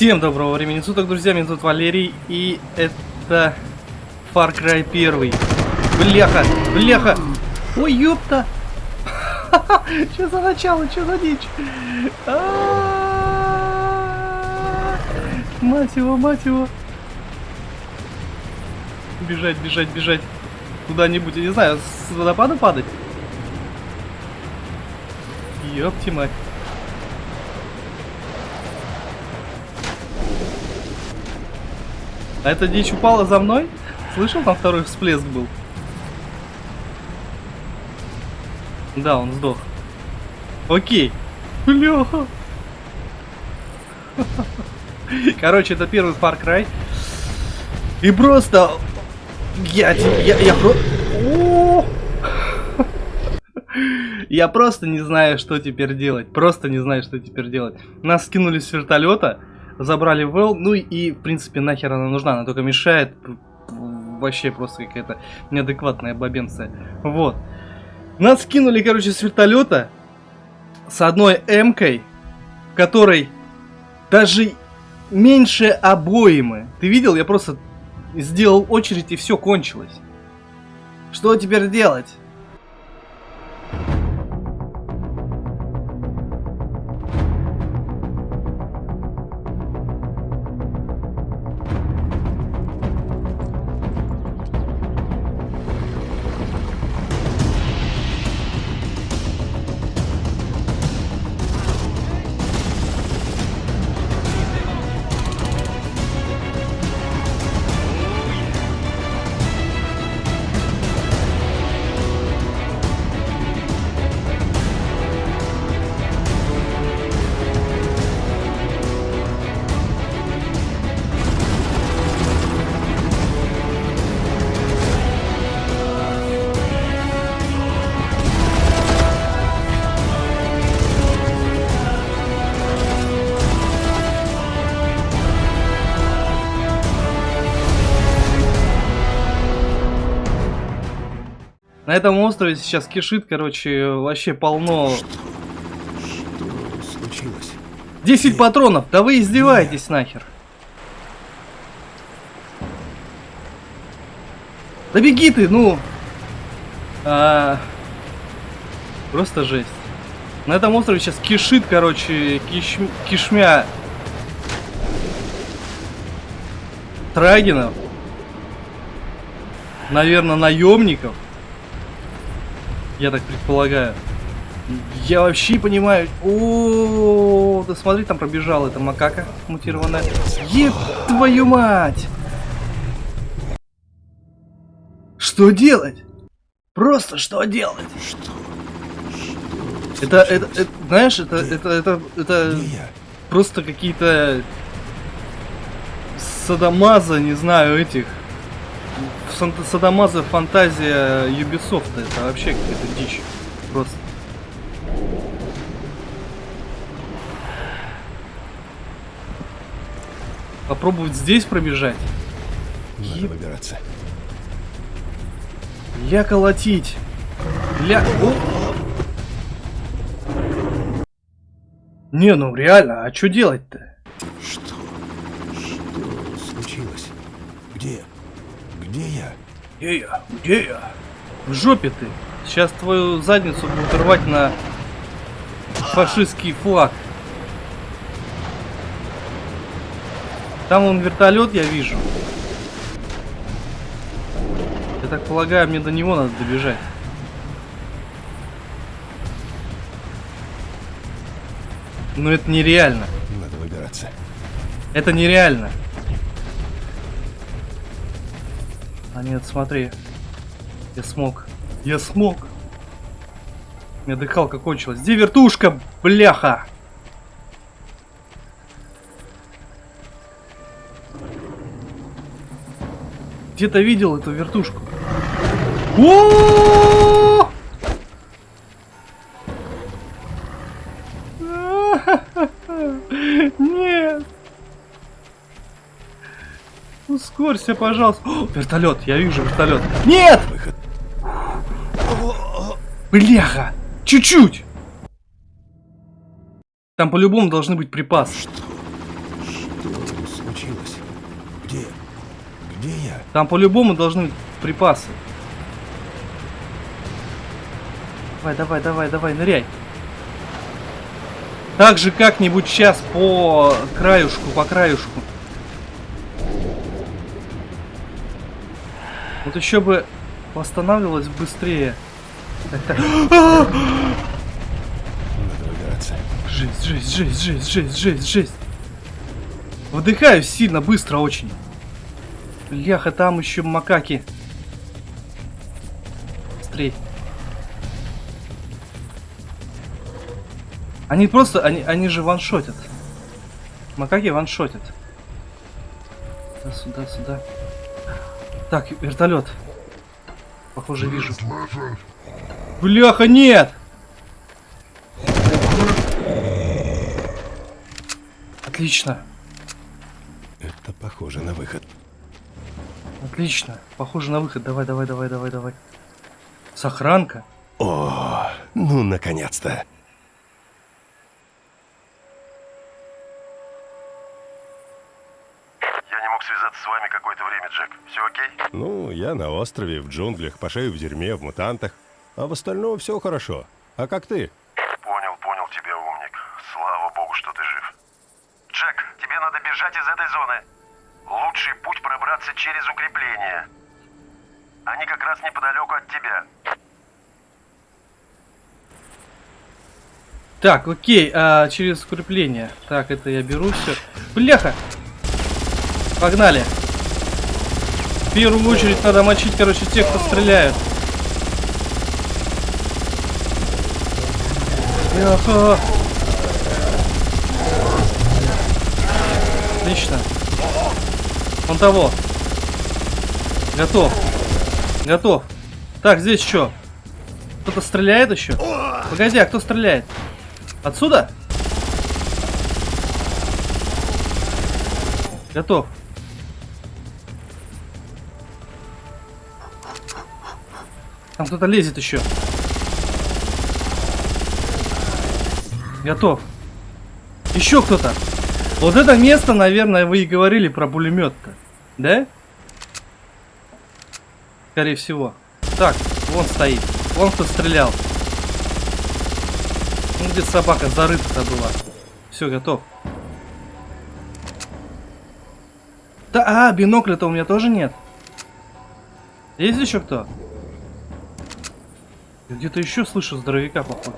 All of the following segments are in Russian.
Всем доброго времени суток, друзья, меня зовут Валерий, и это Far Cry 1. Бляха, бляха! Ой, ёпта! Что за начало, что за дичь? А-а-а! Мать его, мать его! Бежать, бежать, бежать. Куда-нибудь, я не знаю, с водопада падать? Ёпти мать. А эта дичь упала за мной? Слышал, там второй всплеск был? Да, он сдох. Окей. Бляха. Короче, это первый Far Cry. И просто... Я, я, я! Я просто не знаю, что теперь делать. Просто не знаю, что теперь делать. Нас скинули с вертолета, забрали Вэл, ну и, в принципе, нахер она нужна. Она только мешает. Вообще просто какая-то неадекватная бабенция. Вот. Нас скинули, короче, с вертолета с одной М-кой, которой даже меньше обоймы. Ты видел? Я просто сделал очередь и все кончилось. Что теперь делать? На этом острове сейчас кишит, короче, вообще полно... Что? Что случилось? 10 патронов! Да вы издеваетесь нахер! Да беги ты, ну! А... Просто жесть. На этом острове сейчас кишит, короче, киш... кишмя трагинов. Наверное, наемников. Я так предполагаю. Я вообще понимаю. О, да смотри, там пробежала эта макака мутированная. Еб твою мать! Что делать? Просто что делать? Что? Это, это, это, знаешь, это, это, это, это просто какие-то садомаза, не знаю, этих. Садомаза фантазия Ubisoft. Это вообще какая-то дичь. Просто. Попробовать здесь пробежать. Надо Еб- выбираться. Ля колотить. Ля... О! Не, ну реально, а что делать-то? Что? Что случилось? Где? Где я? Где я? Где я? В жопе ты. Сейчас твою задницу будут рвать на фашистский флаг. Там он вертолет, я вижу. Я так полагаю, мне до него надо добежать. Но это нереально. Надо выбираться. Это нереально. А нет, смотри. Я смог. Я смог. У меня дыхалка кончилась. Где вертушка, бляха? Где-то видел эту вертушку. О! Ускорься, пожалуйста. О, вертолет, я вижу вертолет. Нет! Выход. Бляха! Чуть-чуть! Там по-любому должны быть припасы. Что? Что случилось? Где? Где я? Там по-любому должны быть припасы. Давай, давай, давай, давай, ныряй. Так же как-нибудь сейчас по краюшку, по краюшку. Вот еще бы восстанавливалось быстрее. Жесть, жесть, жесть, жесть, жесть, жесть, жесть. Выдыхаю сильно, быстро очень. Бляха, там еще макаки. Быстрей. Они просто, они, они же ваншотят. Макаки ваншотят. Сюда, сюда, сюда. Так, вертолет. Похоже, вижу. Бляха, нет! Отлично, Это похоже на выход. отлично. Похоже на выход. Давай, давай, давай, давай, давай. Сохранка. О, ну наконец-то. С вами какое-то время, Джек. Все окей? Ну, я на острове, в джунглях, по шею в дерьме, в мутантах. А в остальном все хорошо. А как ты? Понял, понял тебя, умник. Слава богу, что ты жив. Джек, тебе надо бежать из этой зоны. Лучший путь пробраться через укрепления. Они как раз неподалеку от тебя. Так, окей, а, через укрепление. Так, это я беру все. Бляха! Погнали. В первую очередь надо мочить, короче, тех, кто стреляют. Бляха! Отлично. Он того. Готов. Готов. Так, здесь что? Кто-то стреляет еще? Погоди, а кто стреляет? Отсюда? Готов. Там кто-то лезет еще. Готов. Еще кто-то. Вот это место, наверное, вы и говорили про пулемет-то. Да? Скорее всего. Так, вон стоит. Вон кто стрелял. Ну, где собака зарыта-то была. Все, готов. Да, а, бинокля-то у меня тоже нет. Есть еще кто? Где-то еще слышу здоровяка, походу.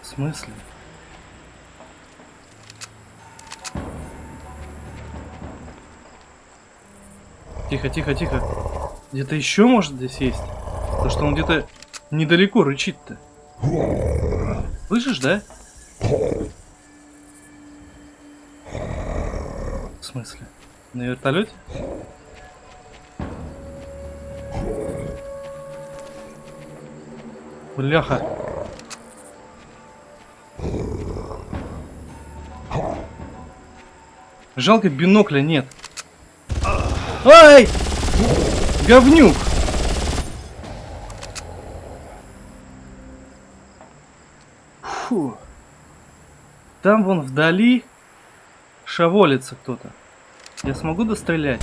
В смысле? Тихо, тихо, тихо. Где-то еще может здесь есть? То что он где-то недалеко рычит-то. Слышишь, да? В смысле? На вертолете? Бляха. Жалко бинокля нет. Ай! Говнюк! Фу. Там вон вдали шаволится кто-то. Я смогу дострелять?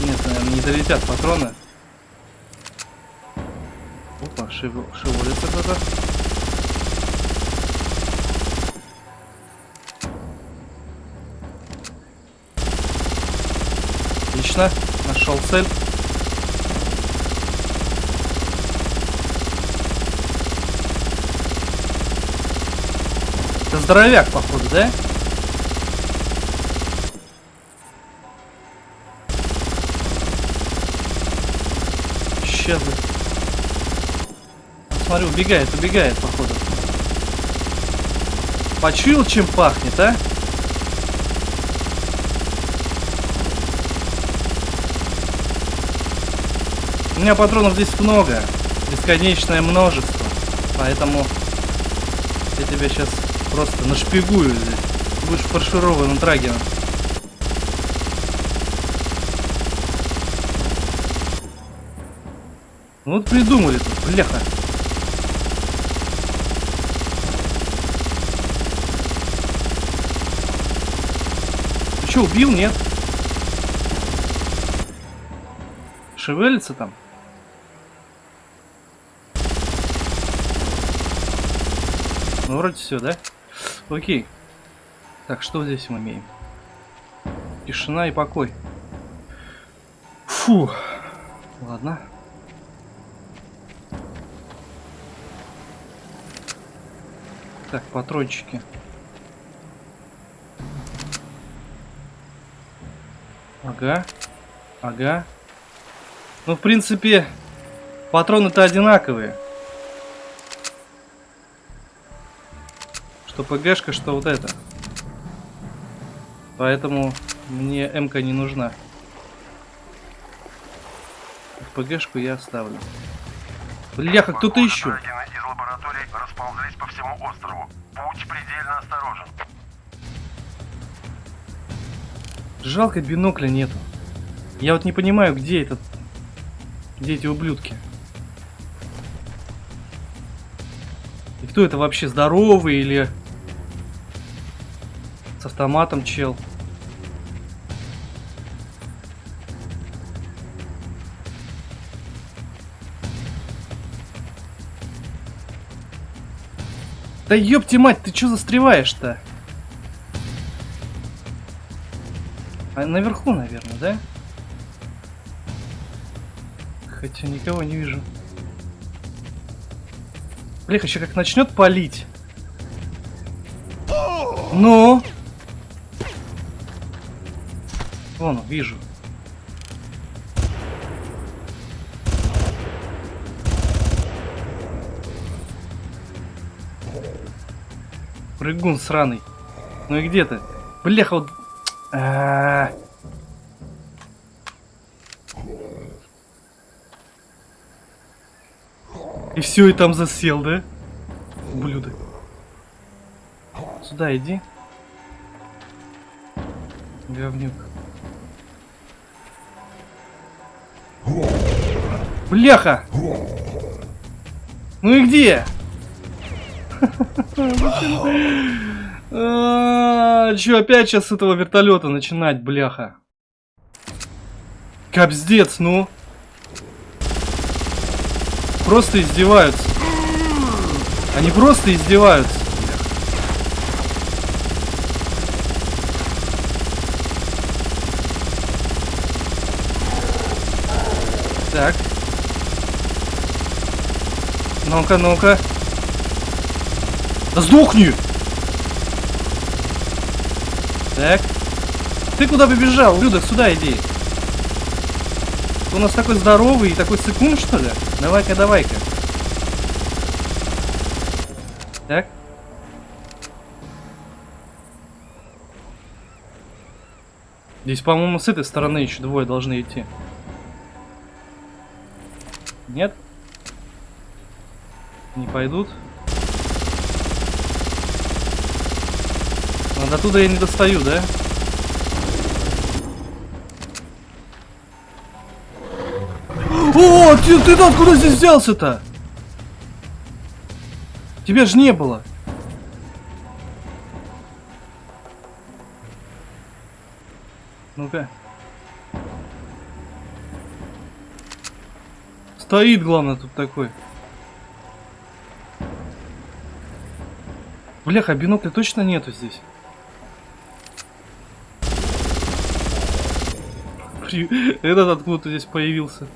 Нет, наверное, не долетят патроны. Опа, шев... шевелится кто-то. Отлично, нашел цель. Это здоровяк, походу, да? Исчезли. Смотрю, убегает, убегает, походу. Почуял, чем пахнет, а? У меня патронов здесь много. Бесконечное множество. Поэтому я тебя сейчас просто нашпигую здесь. Будешь фаршированным трагером. Ну вот придумали тут, бляха. Что, убил, нет? Шевелится там? Ну, вроде все, да? Окей. Так, что здесь мы имеем? Тишина и покой. Фу. Ладно. Так, патрончики. Ага. Ага. Ну, в принципе, патроны-то одинаковые. Что ПГшка, что вот это. Поэтому мне МК не нужна. ПГшку я оставлю. Бляха, кто-то еще. Из лабораторий расползлись по всему острову. Путь предельно осторожен. Жалко бинокля нету. Я вот не понимаю, где этот... Где эти ублюдки? И кто это вообще, здоровый или... С автоматом чел? Да ёпти мать, ты чё застреваешь-то? А наверху, наверное, да? Хотя никого не вижу. Блин, еще как начнет палить. Ну? Вон, вижу. Прыгун сраный. Ну и где ты? Бляха, вот... А-а-а. И все, и там засел, да? Ублюдок. Сюда иди. Говнюк. Бляха! Ну и где? Че, опять сейчас с этого вертолета начинать, бляха? Капздец, ну. Просто издеваются. Они просто издеваются. Так. Ну-ка, ну-ка. Да сдохни! Так. Ты куда побежал? Людок, сюда иди. Ты у нас такой здоровый и такой секунд, что ли? Давай-ка, давай-ка. Так. Здесь, по-моему, с этой стороны еще двое должны идти. Нет? Не пойдут. Но до туда я не достаю, да? О, ты, ты откуда здесь взялся-то? Тебя же не было. Ну-ка. Стоит, главное, тут такой. Бляха, бинокля точно нету здесь. Этот откуда-то здесь появился.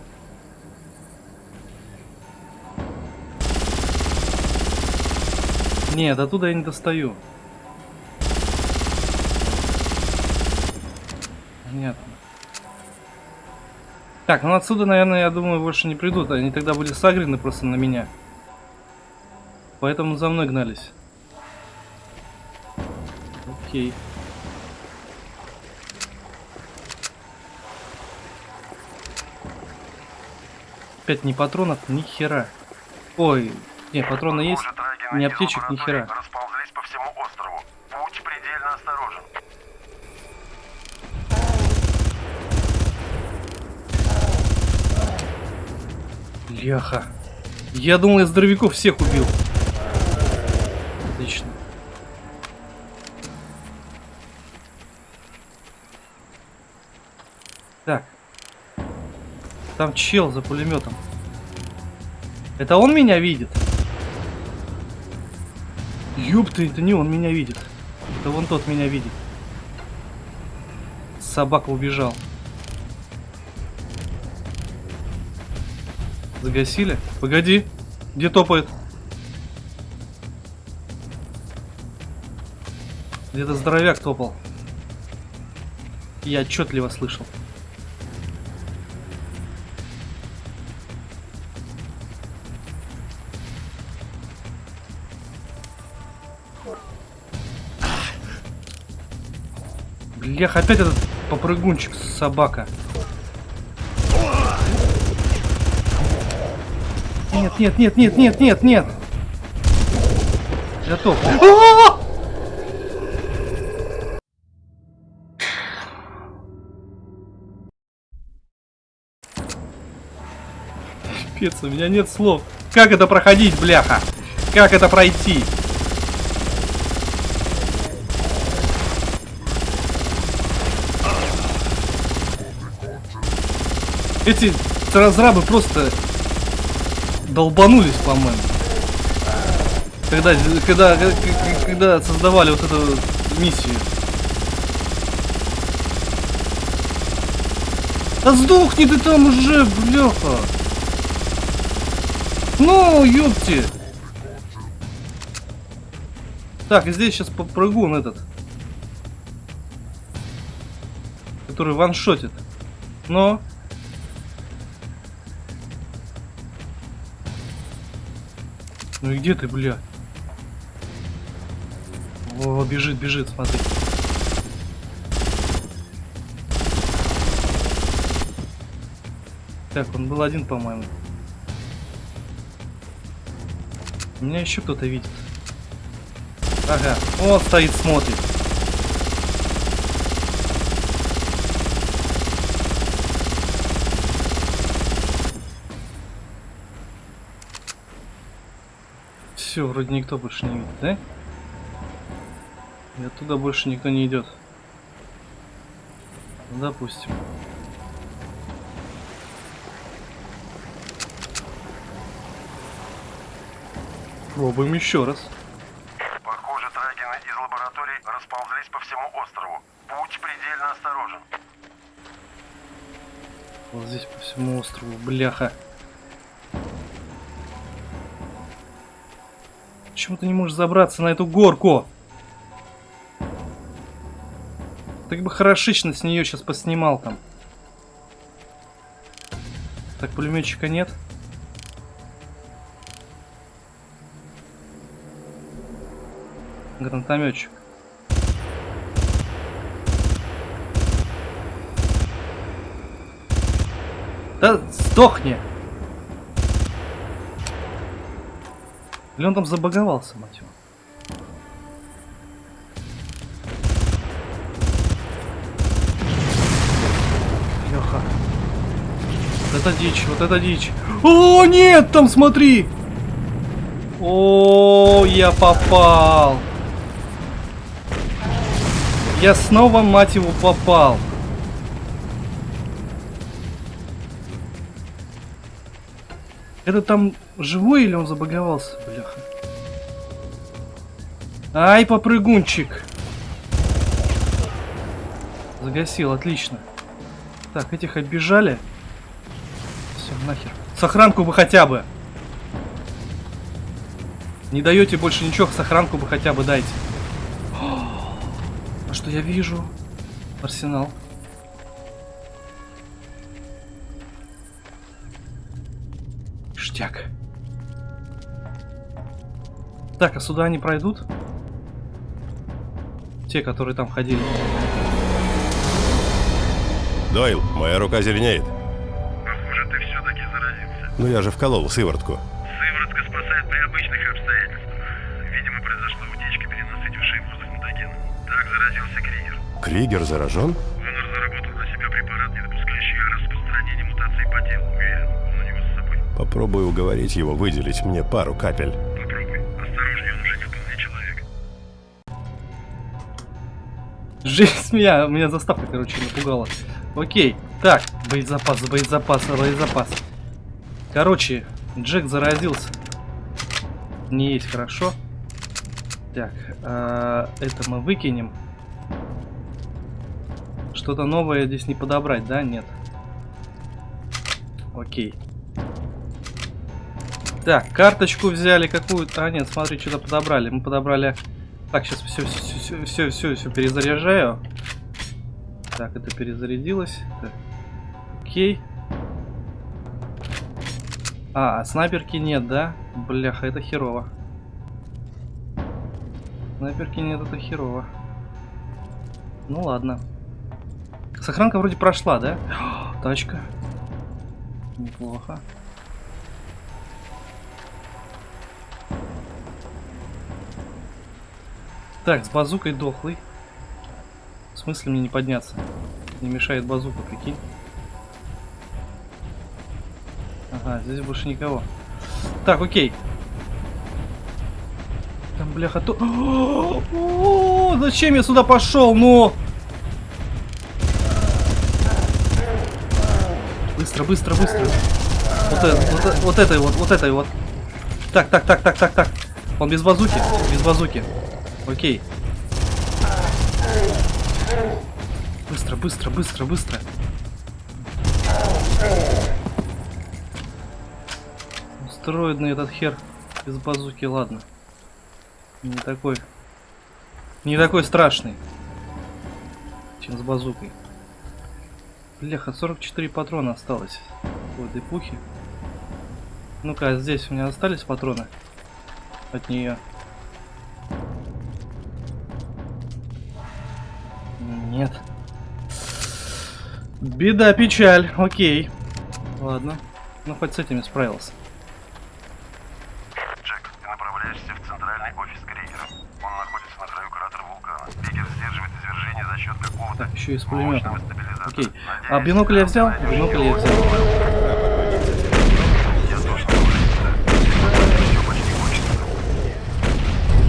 Нет, оттуда я не достаю. Понятно. Так, ну отсюда, наверное, я думаю, больше не придут. Они тогда были сагрены просто на меня. Поэтому за мной гнались. Окей. Опять ни патронов, ни хера. Ой, не, патроны есть. Из аптечек, ни хера. Расползлись по всему острову. Путь предельно осторожен. Бляха. Я думал, я здоровяков всех убил. Там чел за пулеметом. Это он меня видит? Ёпта, это не он меня видит. Это вон тот меня видит. Собака убежал. Загасили? Погоди. Где топает? Где-то здоровяк топал. Я отчетливо слышал. Блях, опять этот попрыгунчик, собака. Нет, нет, нет, нет, нет, нет, нет. Готов. А-а-а! Пипец, у меня нет слов. Как это проходить, бляха? Как это пройти? Эти разрабы просто долбанулись, по-моему. Когда, когда, когда создавали вот эту миссию. Да сдохни ты там уже, бляха. Ну, ёпти. Так, здесь сейчас попрыгун этот. Который ваншотит. Но... Ну и где ты, бля? О, бежит, бежит, смотри. Так, он был один, по-моему. Меня еще кто-то видит. Ага, он стоит, смотрит. Все, вроде никто больше не видит, да? И оттуда больше никто не идет. Допустим. Пробуем еще раз. Похоже, трагины из лабораторий расползлись по всему острову. Путь предельно осторожен. Вот здесь по всему острову, бляха. Почему ты не можешь забраться на эту горку? Так бы хорошечно с нее сейчас поснимал там. Так, пулеметчика нет. Гранатометчик. Да сдохни! Или он там забаговался, мать его? Леха. Вот это дичь, вот это дичь. О, нет, там смотри! О, я попал. Я снова, мать его, попал. Это там живой или он забаговался, бляха? Ай, попрыгунчик. Загасил, отлично. Так, этих оббежали. Все, нахер. Сохранку бы хотя бы. Не даете больше ничего, сохранку бы хотя бы дайте. А что я вижу? Арсенал. Ништяк. Так, а сюда они пройдут? Те, которые там ходили. Дойл, моя рука зеленеет. Похоже, ты все-таки заразился. Ну я же вколол сыворотку. Сыворотка спасает при обычных обстоятельствах. Видимо, произошла утечка перенасытившей воздух мутагена. Так заразился Кригер. Кригер заражен? Он разработал на себя препарат, не допускающий распространения мутаций по телу. Уверен, он у него с собой. Попробую уговорить его выделить мне пару капель. Жесть меня, меня заставка, короче, напугала. Окей, так, боезапас, боезапас, боезапас. Короче, Джек заразился. Не есть хорошо. Так, а, это мы выкинем. Что-то новое здесь не подобрать, да? Нет. Окей. Так, карточку взяли какую-то. А, нет, смотри, что-то подобрали. Мы подобрали... Так, сейчас все, все, все, все, все, перезаряжаю. Так, это перезарядилось. Так. Окей. А, снайперки нет, да? Бляха, это херово. Снайперки нет, это херово. Ну ладно. Сохранка вроде прошла, да? Тачка. Неплохо. Так, с базукой дохлый. В смысле мне не подняться? Не мешает базука, прикинь. Ага, здесь больше никого. Так, окей. Там, бляха, то... Зачем я сюда пошел? Ну! Быстро, быстро, быстро. Вот, это, вот, э- вот этой вот. Так, так, так, так, так, так. Он без базуки? Без базуки. Окей. Быстро, быстро, быстро, быстро. Устроенный этот хер без базуки, ладно. Не такой. Не такой страшный. Чем с базукой. Бляха, 44 патрона осталось в этой пухе. Ну-ка, а здесь у меня остались патроны от нее. Беда, печаль. Окей. Ладно. Ну, хоть с этими справился. Джек, ты направляешься в центральный офис Кригера. Он находится на краю кратера вулкана. Кригер сдерживает извержение за счет какого-то Так, еще и с стабилизатора. Окей. Надеюсь, А бинокль я взял? Бинокль я взял.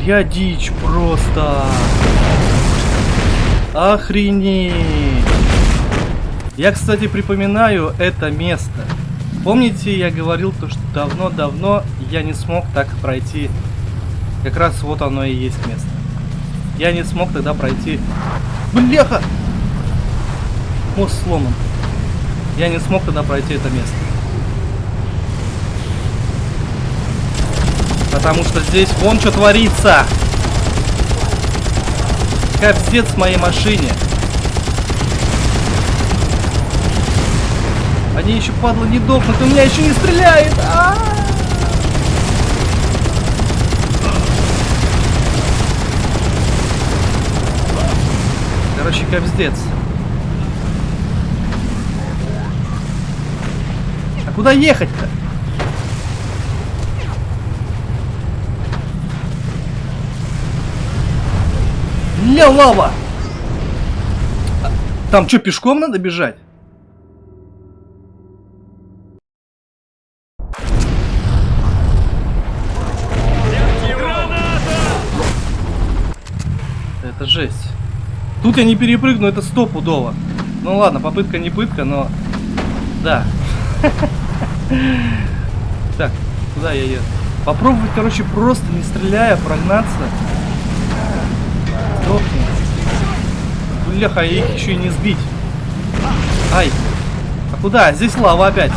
Я дичь просто. Охренеть. Я, кстати, припоминаю это место. Помните, я говорил то, что давно-давно я не смог так пройти. Как раз вот оно и есть место. Я не смог тогда пройти. Бляха! Мост сломан. Я не смог тогда пройти это место. Потому что здесь вон что творится. Капздец в моей машине. Они еще, падла, не дохнут, у меня еще не стреляет. А -а -а! Короче, капздец. А куда ехать-то? Ля лава! А, Там что, пешком надо бежать? Тут я не перепрыгну, это стопудово. Ну ладно, попытка не пытка, но... Да. Так, куда я еду? Попробовать, короче, просто не стреляя, прогнаться. Сдохни. Бляха, их еще и не сбить. Ай. А куда? Здесь лава опять.